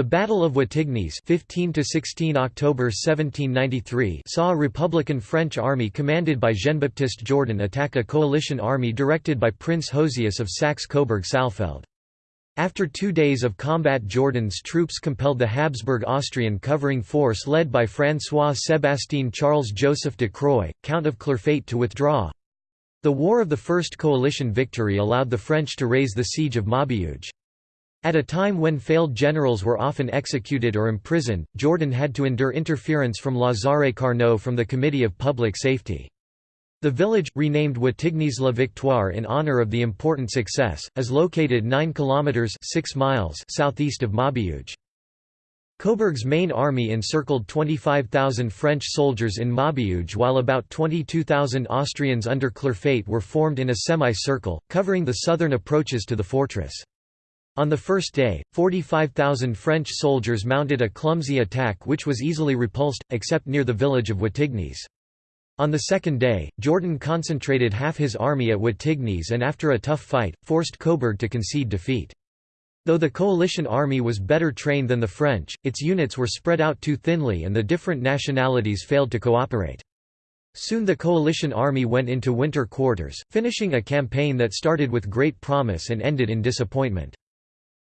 The Battle of Wattignies 15 to 16 October 1793 saw a Republican French army commanded by Jean-Baptiste Jourdan attack a coalition army directed by Prince Josias of Saxe-Coburg-Saalfeld. After two days of combat Jourdan's troops compelled the Habsburg-Austrian covering force led by François-Sébastien Charles-Joseph de Croix, Count of Clerfayt to withdraw. The War of the First Coalition victory allowed the French to raise the siege of Maubeuge. At a time when failed generals were often executed or imprisoned, Jourdan had to endure interference from Lazare Carnot from the Committee of Public Safety. The village, renamed Wattignies-la Victoire in honor of the important success, is located 9 kilometers 6 miles southeast of Maubeuge. Coburg's main army encircled 25,000 French soldiers in Maubeuge while about 22,000 Austrians under Clerfayt were formed in a semicircle, covering the southern approaches to the fortress. On the first day, 45,000 French soldiers mounted a clumsy attack which was easily repulsed, except near the village of Wattignies. On the second day, Jourdan concentrated half his army at Wattignies and after a tough fight, forced Coburg to concede defeat. Though the coalition army was better trained than the French, its units were spread out too thinly and the different nationalities failed to cooperate. Soon the coalition army went into winter quarters, finishing a campaign that started with great promise and ended in disappointment.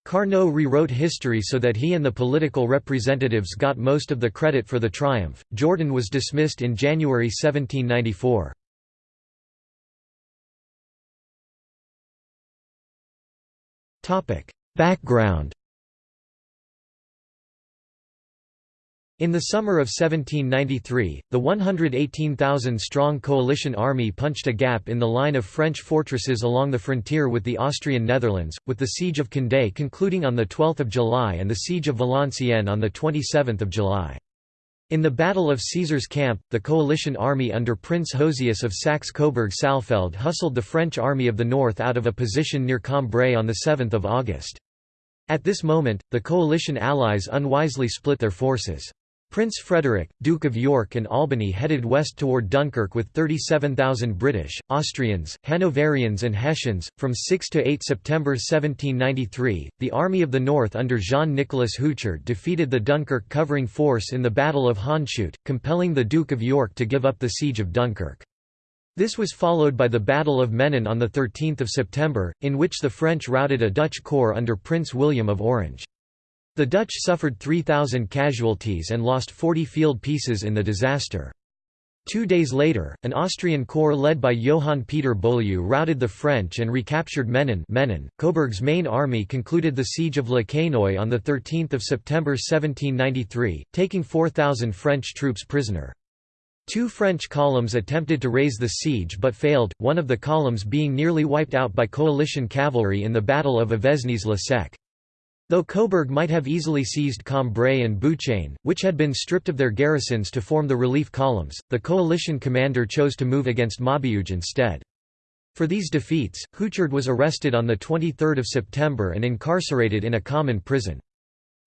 Carnot rewrote history so that he and the political representatives got most of the credit for the triumph. Jourdan was dismissed in January 1794. Topic: Background In the summer of 1793, the 118,000-strong coalition army punched a gap in the line of French fortresses along the frontier with the Austrian Netherlands, with the Siege of Condé concluding on 12 July and the Siege of Valenciennes on 27 July. In the Battle of Caesar's Camp, the coalition army under Prince Josias of Saxe-Coburg-Saalfeld hustled the French Army of the North out of a position near Cambrai on 7 August. At this moment, the coalition allies unwisely split their forces. Prince Frederick, Duke of York and Albany headed west toward Dunkirk with 37,000 British, Austrians, Hanoverians and Hessians. From 6 to 8 September 1793, the Army of the North under Jean-Nicolas Houchard defeated the Dunkirk covering force in the Battle of Hondschoote, compelling the Duke of York to give up the siege of Dunkirk. This was followed by the Battle of Menin on 13 September, in which the French routed a Dutch corps under Prince William of Orange. The Dutch suffered 3,000 casualties and lost 40 field pieces in the disaster. Two days later, an Austrian corps led by Johann Peter Beaulieu routed the French and recaptured Menin. Coburg's main army concluded the siege of Le Quesnoy on 13 September 1793, taking 4,000 French troops prisoner. Two French columns attempted to raise the siege but failed, one of the columns being nearly wiped out by coalition cavalry in the Battle of Avesnes-le-Sec. Though Coburg might have easily seized Cambrai and Bouchain, which had been stripped of their garrisons to form the relief columns, the coalition commander chose to move against Maubeuge instead. For these defeats, Houchard was arrested on 23 September and incarcerated in a common prison.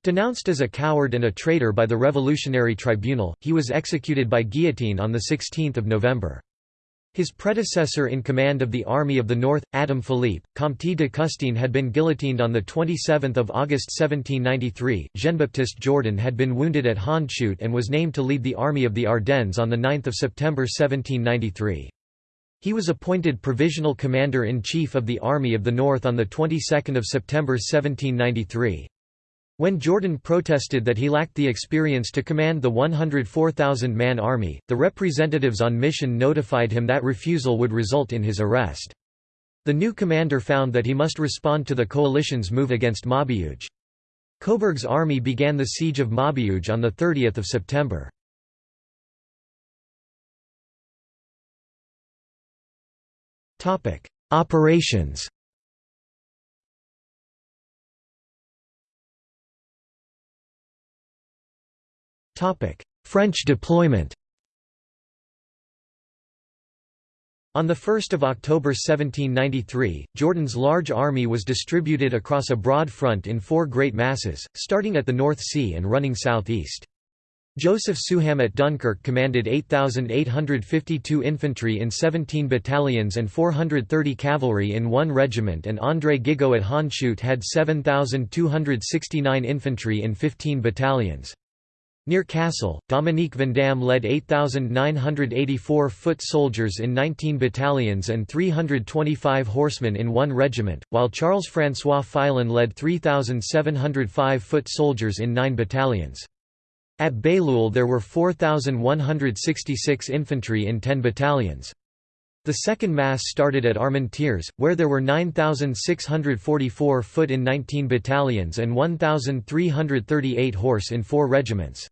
Denounced as a coward and a traitor by the Revolutionary Tribunal, he was executed by guillotine on 16 November. His predecessor in command of the Army of the North, Adam Philippe, Comte de Custine had been guillotined on 27 August 1793, Jean-Baptiste Jourdan had been wounded at Hondschoote and was named to lead the Army of the Ardennes on 9 September 1793. He was appointed Provisional Commander-in-Chief of the Army of the North on the 22nd of September 1793. When Jourdan protested that he lacked the experience to command the 104,000-man army, the representatives on mission notified him that refusal would result in his arrest. The new commander found that he must respond to the coalition's move against Maubeuge. Coburg's army began the siege of Maubeuge on 30 September. Operations French deployment On 1 October 1793, Jourdan's large army was distributed across a broad front in four great masses, starting at the North Sea and running southeast. Joseph Souham at Dunkirk commanded 8,852 infantry in 17 battalions and 430 cavalry in one regiment and André Gigot at Hondschoote had 7,269 infantry in 15 battalions. Near Cassel, Dominique Vandamme led 8,984 foot soldiers in 19 battalions and 325 horsemen in one regiment, while Charles-François Filon led 3,705 foot soldiers in nine battalions. At Bailleul there were 4,166 infantry in 10 battalions. The second mass started at Armentières, where there were 9,644 foot in 19 battalions and 1,338 horse in four regiments.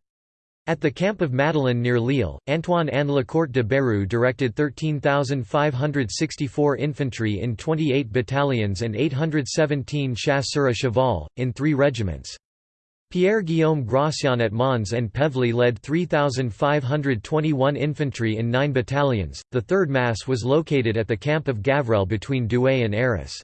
At the camp of Madeleine near Lille, Antoine Anne Lecourt de Beru directed 13,564 infantry in 28 battalions and 817 chasseurs à cheval, in three regiments. Pierre-Guillaume Gratien at Mons-en-Pévèle led 3,521 infantry in nine battalions. The third mass was located at the camp of Gavrelle between Douai and Arras.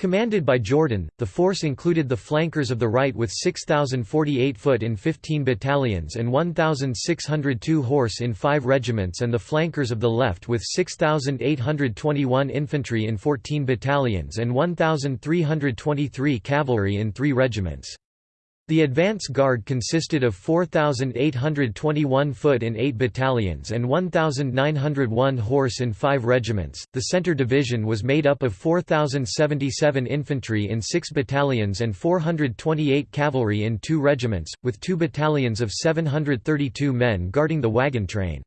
Commanded by Jourdan, the force included the flankers of the right with 6,048 foot in 15 battalions and 1,602 horse in five regiments and the flankers of the left with 6,821 infantry in 14 battalions and 1,323 cavalry in three regiments. The advance guard consisted of 4,821 foot in 8 battalions and 1,901 horse in 5 regiments. The center division was made up of 4,077 infantry in 6 battalions and 428 cavalry in 2 regiments, with 2 battalions of 732 men guarding the wagon train.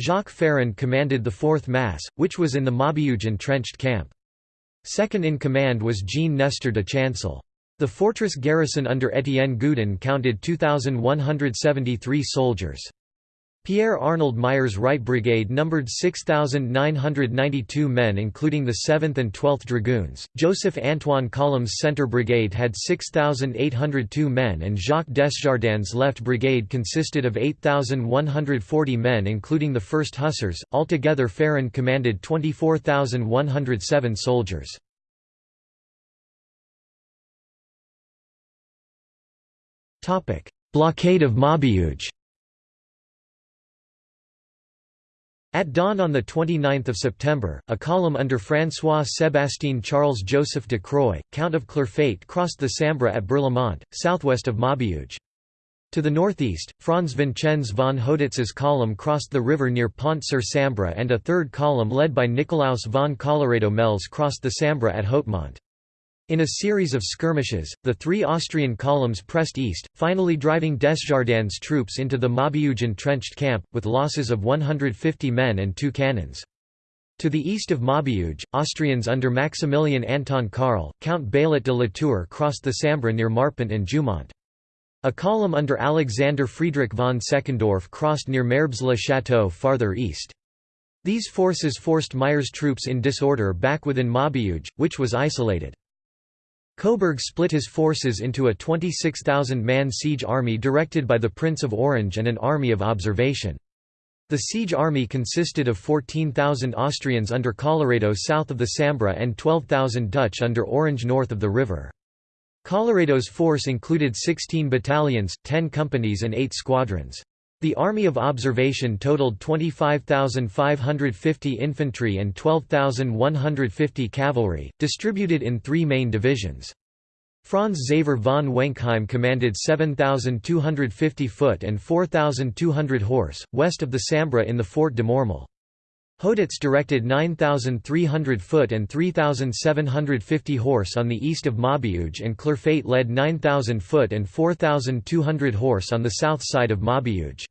Jacques Ferrand commanded the 4th Mass, which was in the Maubeuge entrenched camp. Second in command was Jean Nestor de Chancel. The fortress garrison under Étienne Gudin counted 2,173 soldiers. Pierre Arnold Meyer's Right Brigade numbered 6,992 men including the 7th and 12th Dragoons, Joseph Antoine Colom's Centre Brigade had 6,802 men and Jacques Desjardins' Left Brigade consisted of 8,140 men including the 1st Hussars, altogether Ferrand commanded 24,107 soldiers. Blockade of Maubeuge At dawn on 29 September, a column under François-Sébastien Charles-Joseph de Croix, Count of Clerfayt crossed the Sambre at Berlaymont, southwest of Maubeuge. To the northeast, Franz Vincenz von Hoditz's column crossed the river near Pont-sur-Sambre and a third column led by Nicolaus von Colloredo-Mels crossed the Sambre at Hautmont. In a series of skirmishes, the three Austrian columns pressed east, finally driving Desjardins' troops into the Maubeuge entrenched camp, with losses of 150 men and two cannons. To the east of Maubeuge, Austrians under Maximilian Anton Karl, Count Baillet de Latour crossed the Sambre near Marpent and Jeumont. A column under Alexander Friedrich von Seckendorff crossed near Merbes-le-Château farther east. These forces forced Meyer's troops in disorder back within Maubeuge, which was isolated. Coburg split his forces into a 26,000-man siege army directed by the Prince of Orange and an army of observation. The siege army consisted of 14,000 Austrians under Colloredo south of the Sambre and 12,000 Dutch under Orange north of the river. Colloredo's force included 16 battalions, 10 companies and 8 squadrons. The Army of Observation totaled 25,550 infantry and 12,150 cavalry, distributed in three main divisions. Franz Xaver von Wenkheim commanded 7,250 foot and 4,200 horse, west of the Sambre in the Fort de Mormal. Hoditz directed 9,300 foot and 3,750 horse on the east of Maubeuge and Clerfayt led 9,000 foot and 4,200 horse on the south side of Maubeuge.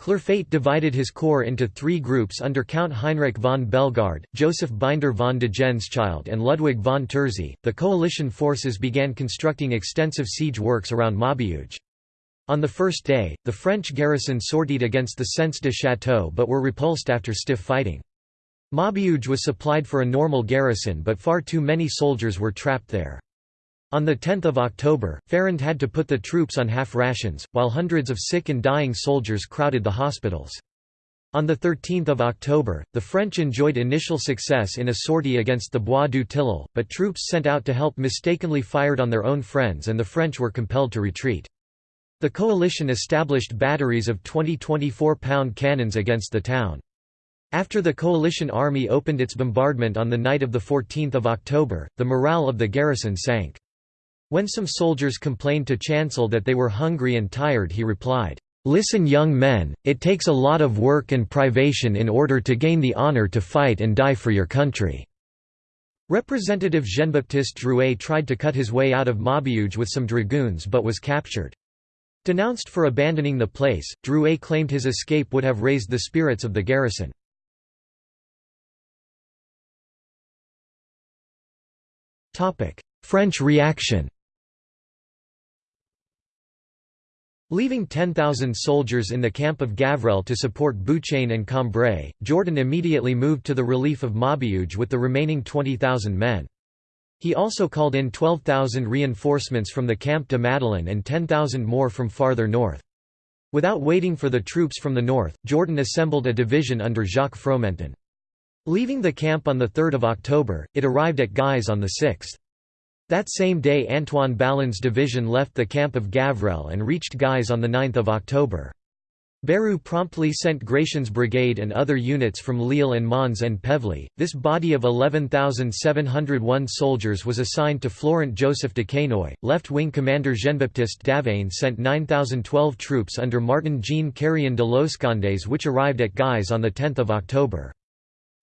Clerfayt divided his corps into three groups under Count Heinrich von Bellegarde, Joseph Binder von Degenschild, and Ludwig von Terzi. The coalition forces began constructing extensive siege works around Maubeuge. On the first day, the French garrison sortied against the Sens de Château but were repulsed after stiff fighting. Maubeuge was supplied for a normal garrison but far too many soldiers were trapped there. On 10 October, Ferrand had to put the troops on half rations, while hundreds of sick and dying soldiers crowded the hospitals. On 13 October, the French enjoyed initial success in a sortie against the Bois du Tilleul, but troops sent out to help mistakenly fired on their own friends and the French were compelled to retreat. The coalition established batteries of 20 24-pound cannons against the town. After the coalition army opened its bombardment on the night of 14 October, the morale of the garrison sank. When some soldiers complained to Chancel that they were hungry and tired he replied, "'Listen young men, it takes a lot of work and privation in order to gain the honor to fight and die for your country." Representative Jean-Baptiste Drouet tried to cut his way out of Maubeuge with some dragoons but was captured. Denounced for abandoning the place, Drouet claimed his escape would have raised the spirits of the garrison. French reaction Leaving 10,000 soldiers in the camp of Gavrelle to support Bouchain and Cambrai, Jourdan immediately moved to the relief of Maubeuge with the remaining 20,000 men. He also called in 12,000 reinforcements from the Camp de Madeleine and 10,000 more from farther north. Without waiting for the troops from the north, Jourdan assembled a division under Jacques Fromentin. Leaving the camp on 3 October, it arrived at Guise on 6. That same day Antoine Balland's division left the camp of Gavrelle and reached Guise on 9 October. Beru promptly sent Gratien's brigade and other units from Lille and Mons-en-Pévèle. This body of 11,701 soldiers was assigned to Florent Joseph Duquesnoy. Left wing commander Jean-Baptiste Davaine sent 9,012 troops under Martin Jean Carrion de Loscandes, which arrived at Guise on 10 October.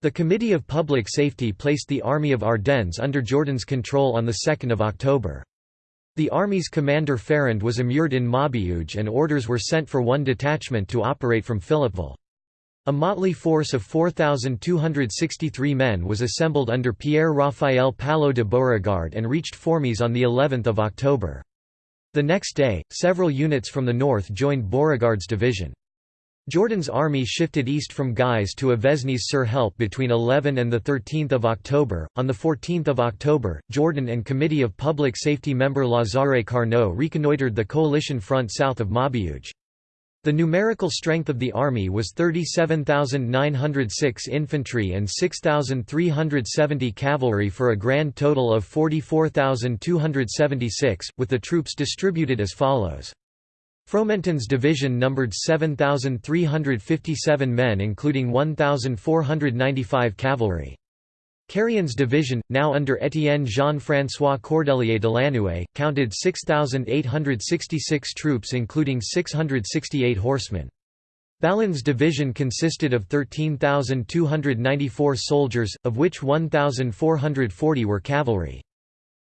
The Committee of Public Safety placed the Army of Ardennes under Jourdan's control on 2 October. The army's commander Ferrand was immured in Maubeuge and orders were sent for one detachment to operate from Philippeville. A motley force of 4,263 men was assembled under Pierre-Raphael Paillot de Beauregard and reached Fourmies on of October. The next day, several units from the north joined Beauregard's division. Jourdan's army shifted east from Guise to Avesnes-sur-Helpe between 11 and 13 October. On 14 October, Jourdan and Committee of Public Safety member Lazare Carnot reconnoitred the coalition front south of Maubeuge. The numerical strength of the army was 37,906 infantry and 6,370 cavalry for a grand total of 44,276, with the troops distributed as follows. Fromentin's division numbered 7,357 men including 1,495 cavalry. Carrion's division, now under Étienne Jean-François Cordelier de Lannoy, counted 6,866 troops including 668 horsemen. Balland's division consisted of 13,294 soldiers, of which 1,440 were cavalry.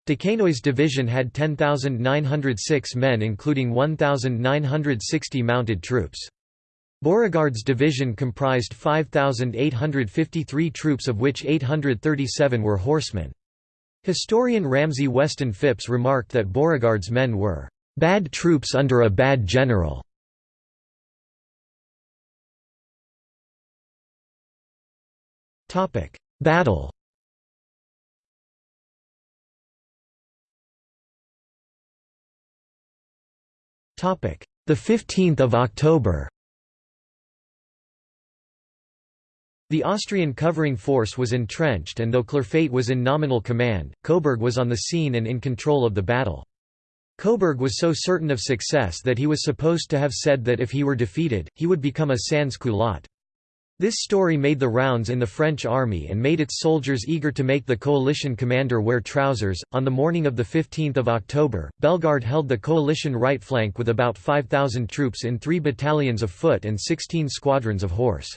Duquesnoy's division had 10,906 men including 1,960 mounted troops. Beauregard's division comprised 5,853 troops of which 837 were horsemen. Historian Ramsay Weston Phipps remarked that Beauregard's men were "...bad troops under a bad general." Battle The 15th of October. The Austrian covering force was entrenched and though Clerfayt was in nominal command, Coburg was on the scene and in control of the battle. Coburg was so certain of success that he was supposed to have said that if he were defeated, he would become a sans-culotte. This story made the rounds in the French army and made its soldiers eager to make the coalition commander wear trousers. On the morning of the 15th of October, Bellegarde held the coalition right flank with about 5,000 troops in three battalions of foot and 16 squadrons of horse.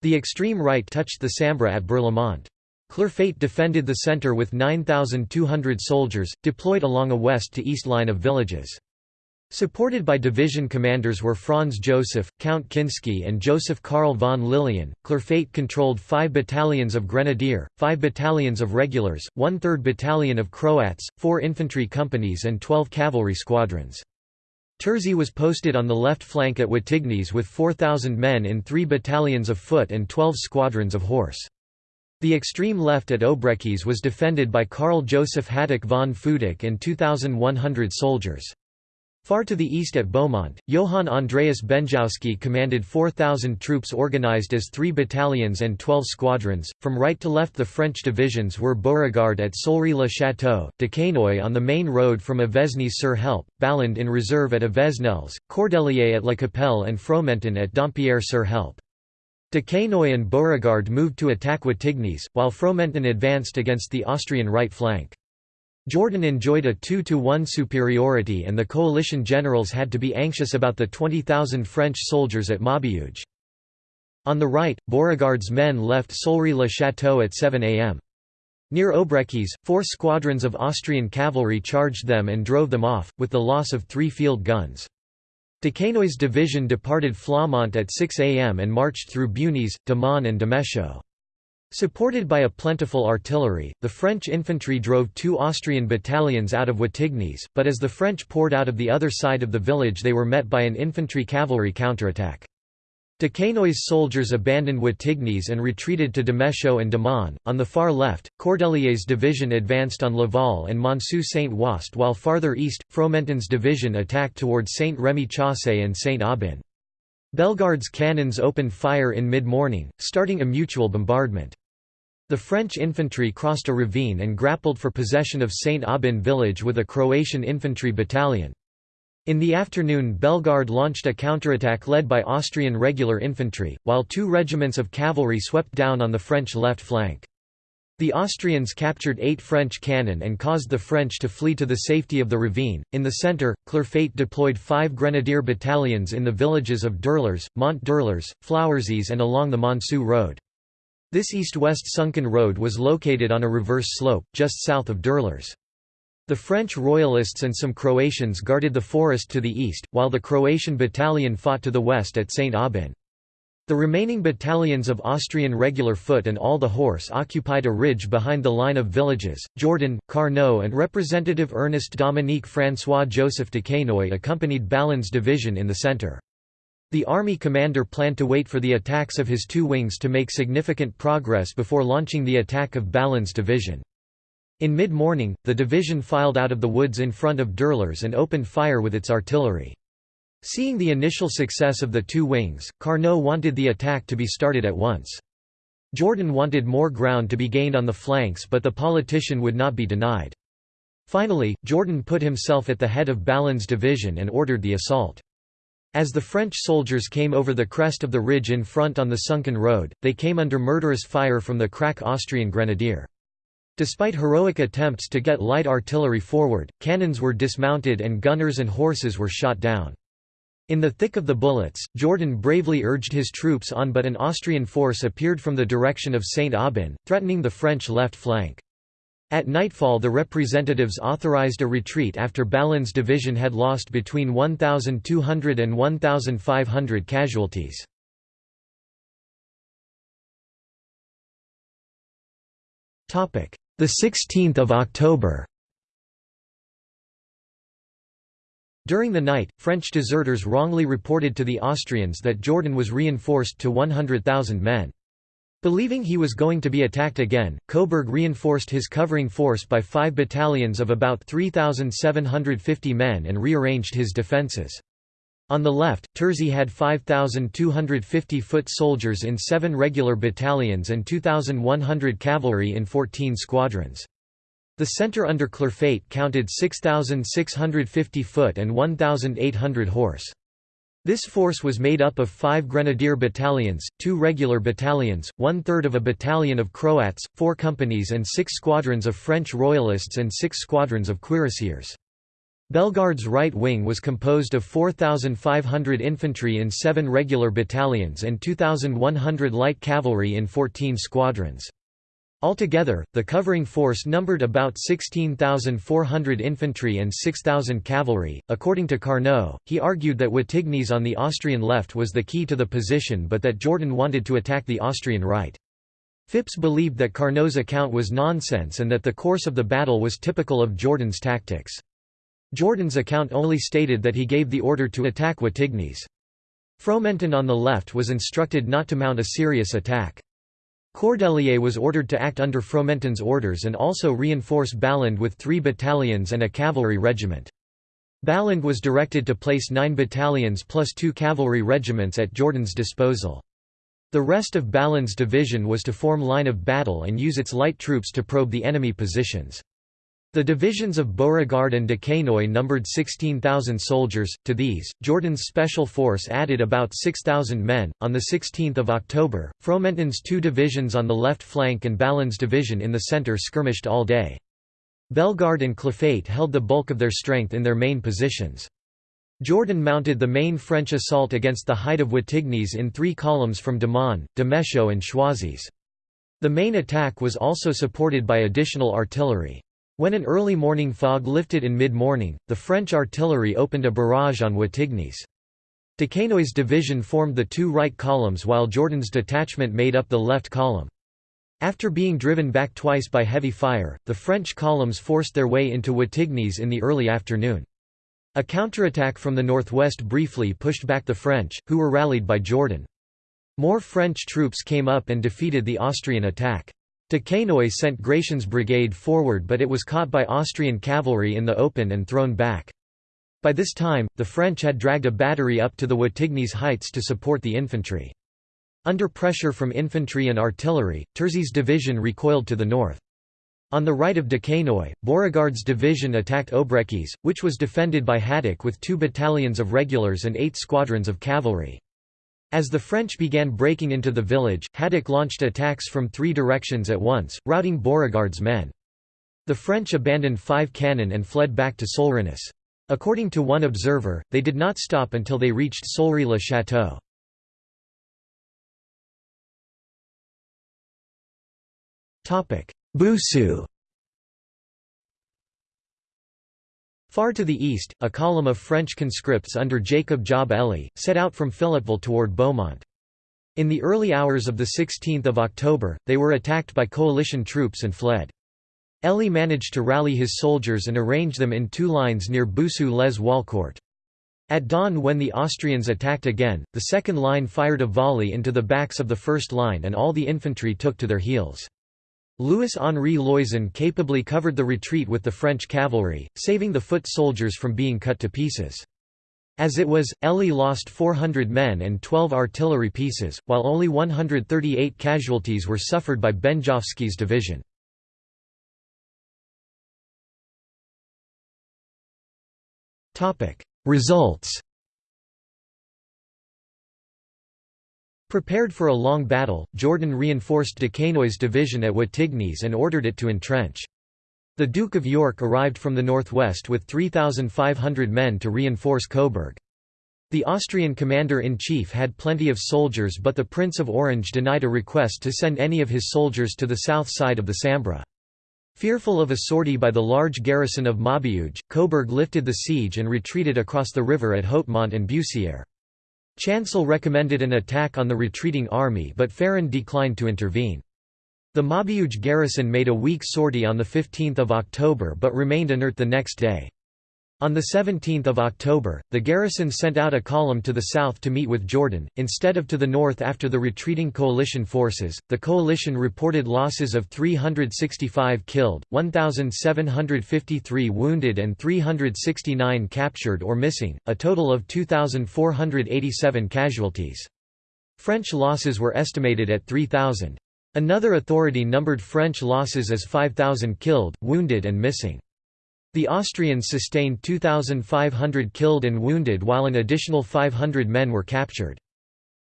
The extreme right touched the Sambre at Berlaymont. Clerfayt defended the centre with 9,200 soldiers, deployed along a west to east line of villages. Supported by division commanders were Franz Joseph, Count Kinsky and Joseph Karl von Lilien, Clerfayt controlled five battalions of grenadier, five battalions of regulars, one-third battalion of Croats, four infantry companies and twelve cavalry squadrons. Terzi was posted on the left flank at Wattignies with 4,000 men in three battalions of foot and 12 squadrons of horse. The extreme left at Obrechies was defended by Karl Joseph Hadik von Futak and 2,100 soldiers. Far to the east at Beaumont, Johann Andreas Benjowski commanded 4,000 troops organized as three battalions and 12 squadrons. From right to left, the French divisions were Beauregard at Solre-le-Château, Duquesnoy on the main road from Avesnes-sur-Helpe, Balland in reserve at Avesnelles, Cordelier at La Capelle, and Fromentin at Dampierre-sur-Helpe. Duquesnoy and Beauregard moved to attack Wattignies, while Fromentin advanced against the Austrian right flank. Jourdan enjoyed a 2-to-1 superiority and the coalition generals had to be anxious about the 20,000 French soldiers at Maubeuge. On the right, Beauregard's men left Solre-le-Château at 7 am. Near Obrechies, four squadrons of Austrian cavalry charged them and drove them off, with the loss of three field guns. Duquesnoy's division departed Flaumont at 6 am and marched through Beaunies, Daman and Dimechaux. Supported by a plentiful artillery, the French infantry drove two Austrian battalions out of Wattignies, but as the French poured out of the other side of the village they were met by an infantry-cavalry counterattack. Duquesnoy's soldiers abandoned Wattignies and retreated to Dimechaux and Daman. On the far left, Cordelier's division advanced on Laval and Monceau-Saint-Wast while farther east, Fromentin's division attacked towards Saint Remy Chaussée and Saint-Aubin. Bellegarde's cannons opened fire in mid-morning, starting a mutual bombardment. The French infantry crossed a ravine and grappled for possession of Saint-Aubin village with a Croatian infantry battalion. In the afternoon Bellegarde launched a counterattack led by Austrian regular infantry, while two regiments of cavalry swept down on the French left flank. The Austrians captured eight French cannon and caused the French to flee to the safety of the ravine. In the centre, Clerfayt deployed five grenadier battalions in the villages of Dourlers, Mont Dourlers, Floursies, and along the Monceau Road. This east-west sunken road was located on a reverse slope, just south of Dourlers. The French royalists and some Croatians guarded the forest to the east, while the Croatian battalion fought to the west at St. Aubin. The remaining battalions of Austrian regular foot and all the horse occupied a ridge behind the line of villages. Jourdan, Carnot, and Representative Ernest Dominique François Joseph de Duquesnoy accompanied Balland's division in the centre. The army commander planned to wait for the attacks of his two wings to make significant progress before launching the attack of Balland's division. In mid-morning, the division filed out of the woods in front of Dourlers and opened fire with its artillery. Seeing the initial success of the two wings, Carnot wanted the attack to be started at once. Jourdan wanted more ground to be gained on the flanks but the politician would not be denied. Finally, Jourdan put himself at the head of Balland's division and ordered the assault. As the French soldiers came over the crest of the ridge in front on the sunken road, they came under murderous fire from the crack Austrian grenadier. Despite heroic attempts to get light artillery forward, cannons were dismounted and gunners and horses were shot down. In the thick of the bullets, Jourdan bravely urged his troops on but an Austrian force appeared from the direction of Saint Aubin, threatening the French left flank. At nightfall the representatives authorized a retreat after Balland's division had lost between 1,200 and 1,500 casualties. The 16th of October During the night, French deserters wrongly reported to the Austrians that Jourdan was reinforced to 100,000 men. Believing he was going to be attacked again, Coburg reinforced his covering force by five battalions of about 3,750 men and rearranged his defences. On the left, Terzi had 5,250 foot soldiers in seven regular battalions and 2,100 cavalry in 14 squadrons. The centre under Clerfayt counted 6,650 foot and 1,800 horse. This force was made up of five grenadier battalions, two regular battalions, one-third of a battalion of Croats, four companies and six squadrons of French royalists and six squadrons of cuirassiers. Bellegarde's right wing was composed of 4,500 infantry in seven regular battalions and 2,100 light cavalry in 14 squadrons. Altogether, the covering force numbered about 16,400 infantry and 6,000 cavalry. According to Carnot, he argued that Wattignies on the Austrian left was the key to the position but that Jourdan wanted to attack the Austrian right. Phipps believed that Carnot's account was nonsense and that the course of the battle was typical of Jourdan's tactics. Jourdan's account only stated that he gave the order to attack Wattignies. Fromentin on the left was instructed not to mount a serious attack. Cordelier was ordered to act under Fromentin's orders and also reinforce Balland with three battalions and a cavalry regiment. Balland was directed to place nine battalions plus two cavalry regiments at Jourdan's disposal. The rest of Balland's division was to form line of battle and use its light troops to probe the enemy positions. The divisions of Beauregard and Duquesnoy numbered 16,000 soldiers. To these, Jourdan's special force added about 6,000 men. On the 16th of October, Fromentin's two divisions on the left flank and Balland's division in the center skirmished all day. Bellegarde and Clerfayt held the bulk of their strength in their main positions. Jourdan mounted the main French assault against the height of Wattignies in three columns from Daman, Dimechaux and Choisys. The main attack was also supported by additional artillery. When an early morning fog lifted in mid-morning, the French artillery opened a barrage on Wattignies. Duquesnoy's division formed the two right columns while Jourdan's detachment made up the left column. After being driven back twice by heavy fire, the French columns forced their way into Wattignies in the early afternoon. A counterattack from the northwest briefly pushed back the French, who were rallied by Jourdan. More French troops came up and defeated the Austrian attack. Duquesnoy sent Gratien's brigade forward but it was caught by Austrian cavalry in the open and thrown back. By this time, the French had dragged a battery up to the Wattignies heights to support the infantry. Under pressure from infantry and artillery, Terzi's division recoiled to the north. On the right of Duquesnoy, Beauregard's division attacked Obrechies, which was defended by Hadik with two battalions of regulars and eight squadrons of cavalry. As the French began breaking into the village, Hadik launched attacks from three directions at once, routing Beauregard's men. The French abandoned five cannon and fled back to Solrenus. According to one observer, they did not stop until they reached Solre-le-Château. Boussu Far to the east, a column of French conscripts under Jacob Job Elie, set out from Philippeville toward Beaumont. In the early hours of 16 October, they were attacked by coalition troops and fled. Elie managed to rally his soldiers and arrange them in two lines near Boussu-les-Walcourt. At dawn when the Austrians attacked again, the second line fired a volley into the backs of the first line and all the infantry took to their heels. Louis-Henri Loyson capably covered the retreat with the French cavalry, saving the foot soldiers from being cut to pieces. As it was, Elie lost 400 men and 12 artillery pieces, while only 138 casualties were suffered by Benjovsky's division. Results Prepared for a long battle, Jourdan reinforced Duquesnoy's division at Wattignies and ordered it to entrench. The Duke of York arrived from the northwest with 3,500 men to reinforce Coburg. The Austrian commander-in-chief had plenty of soldiers but the Prince of Orange denied a request to send any of his soldiers to the south side of the Sambre. Fearful of a sortie by the large garrison of Maubeuge, Coburg lifted the siege and retreated across the river at Hautmont and Bussière. Chancel recommended an attack on the retreating army but Ferrand declined to intervene. The Maubeuge garrison made a weak sortie on 15 October but remained inert the next day. On 17 October, the garrison sent out a column to the south to meet with Jourdan, instead of to the north after the retreating coalition forces. The coalition reported losses of 365 killed, 1,753 wounded, and 369 captured or missing, a total of 2,487 casualties. French losses were estimated at 3,000. Another authority numbered French losses as 5,000 killed, wounded, and missing. The Austrians sustained 2,500 killed and wounded while an additional 500 men were captured.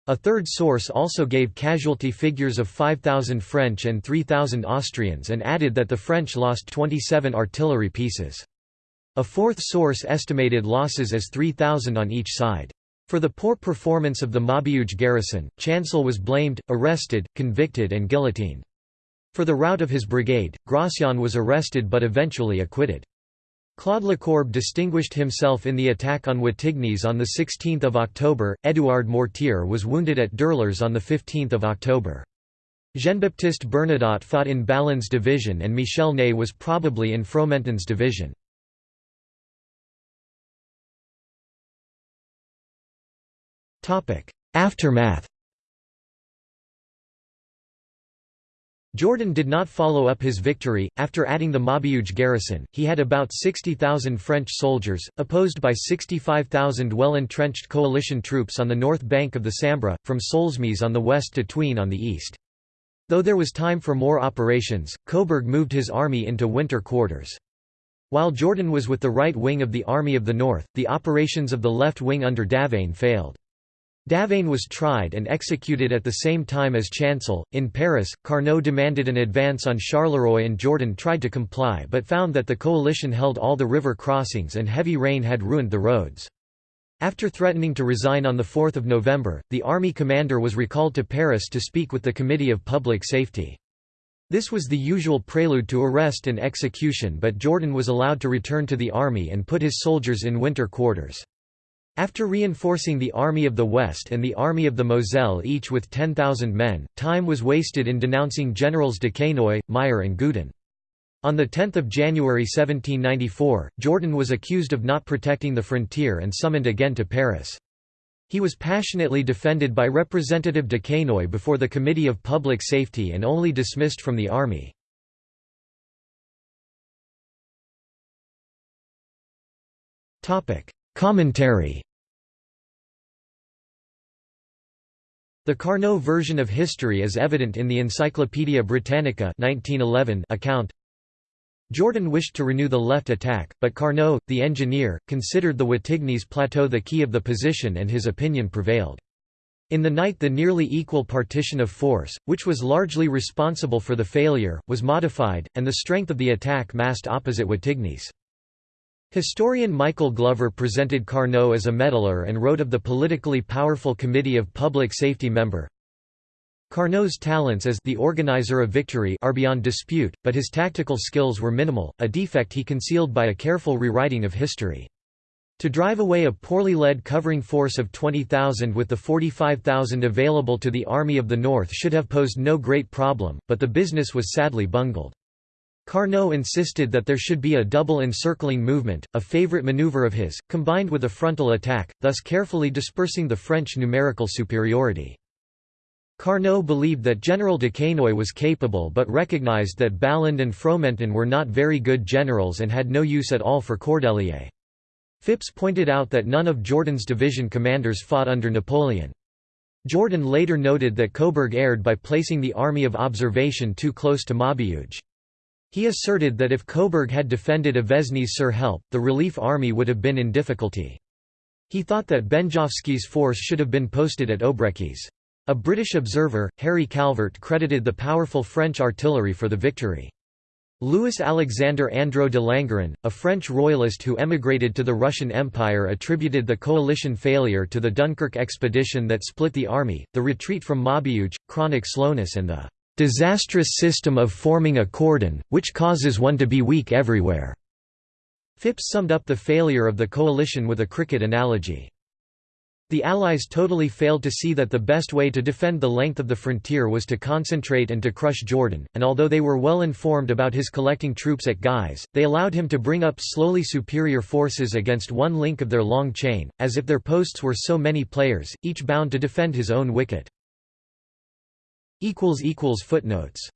A third source also gave casualty figures of 5,000 French and 3,000 Austrians and added that the French lost 27 artillery pieces. A fourth source estimated losses as 3,000 on each side. For the poor performance of the Maubeuge garrison, Chancel was blamed, arrested, convicted and guillotined. For the rout of his brigade, Gratien was arrested but eventually acquitted. Claude Lecourbe distinguished himself in the attack on Wattignies on 16 October, Édouard Mortier was wounded at Dourlers on 15 October. Jean-Baptiste Bernadotte fought in Balland's division and Michel Ney was probably in Fromentin's division. Aftermath Jourdan did not follow up his victory. After adding the Maubeuge garrison, he had about 60,000 French soldiers, opposed by 65,000 well entrenched coalition troops on the north bank of the Sambre, from Solesmes on the west to Thuin on the east. Though there was time for more operations, Coburg moved his army into winter quarters. While Jourdan was with the right wing of the Army of the North, the operations of the left wing under Davaine failed. Davaine was tried and executed at the same time as Chancel. In Paris, Carnot demanded an advance on Charleroi and Jourdan tried to comply but found that the coalition held all the river crossings and heavy rain had ruined the roads. After threatening to resign on 4 November, the army commander was recalled to Paris to speak with the Committee of Public Safety. This was the usual prelude to arrest and execution but Jourdan was allowed to return to the army and put his soldiers in winter quarters. After reinforcing the Army of the West and the Army of the Moselle each with 10,000 men, time was wasted in denouncing Generals Duquesnoy, Meyer and Gudin. On 10 January 1794, Jourdan was accused of not protecting the frontier and summoned again to Paris. He was passionately defended by Representative Duquesnoy before the Committee of Public Safety and only dismissed from the army. Commentary The Carnot version of history is evident in the Encyclopædia Britannica 1911 account. Jourdan wished to renew the left attack, but Carnot, the engineer, considered the Wattignies plateau the key of the position and his opinion prevailed. In the night the nearly equal partition of force, which was largely responsible for the failure, was modified, and the strength of the attack massed opposite Wattignies. Historian Michael Glover presented Carnot as a meddler and wrote of the politically powerful Committee of Public Safety member. Carnot's talents as the organizer of victory are beyond dispute, but his tactical skills were minimal, a defect he concealed by a careful rewriting of history. To drive away a poorly led covering force of 20,000 with the 45,000 available to the Army of the North should have posed no great problem, but the business was sadly bungled. Carnot insisted that there should be a double encircling movement, a favorite maneuver of his, combined with a frontal attack, thus carefully dispersing the French numerical superiority. Carnot believed that General de Duquesnoy was capable but recognized that Balland and Fromentin were not very good generals and had no use at all for Cordelier. Phipps pointed out that none of Jourdan's division commanders fought under Napoleon. Jourdan later noted that Coburg erred by placing the army of observation too close to Maubeuge. He asserted that if Coburg had defended Avesnes-sur-Helpe, the relief army would have been in difficulty. He thought that Benjovsky's force should have been posted at Obrechies. A British observer, Harry Calvert credited the powerful French artillery for the victory. Louis-Alexandre Andro de Langeron, a French royalist who emigrated to the Russian Empire attributed the coalition failure to the Dunkirk expedition that split the army, the retreat from Maubeuge, chronic slowness and the disastrous system of forming a cordon, which causes one to be weak everywhere." Phipps summed up the failure of the coalition with a cricket analogy. The Allies totally failed to see that the best way to defend the length of the frontier was to concentrate and to crush Jourdan, and although they were well informed about his collecting troops at Guise, they allowed him to bring up slowly superior forces against one link of their long chain, as if their posts were so many players, each bound to defend his own wicket. Footnotes